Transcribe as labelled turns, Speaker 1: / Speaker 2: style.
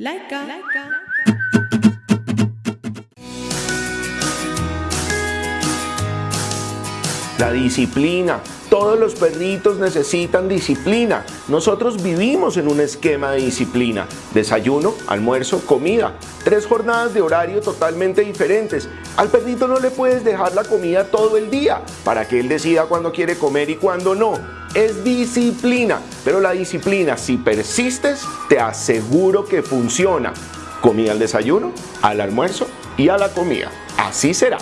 Speaker 1: Like Laika. Laika.
Speaker 2: La disciplina. Todos los perritos necesitan disciplina. Nosotros vivimos en un esquema de disciplina. Desayuno, almuerzo, comida. Tres jornadas de horario totalmente diferentes. Al perrito no le puedes dejar la comida todo el día para que él decida cuándo quiere comer y cuándo no. Es disciplina, pero la disciplina, si persistes, te aseguro que funciona. Comida al desayuno, al almuerzo y a la comida. Así será.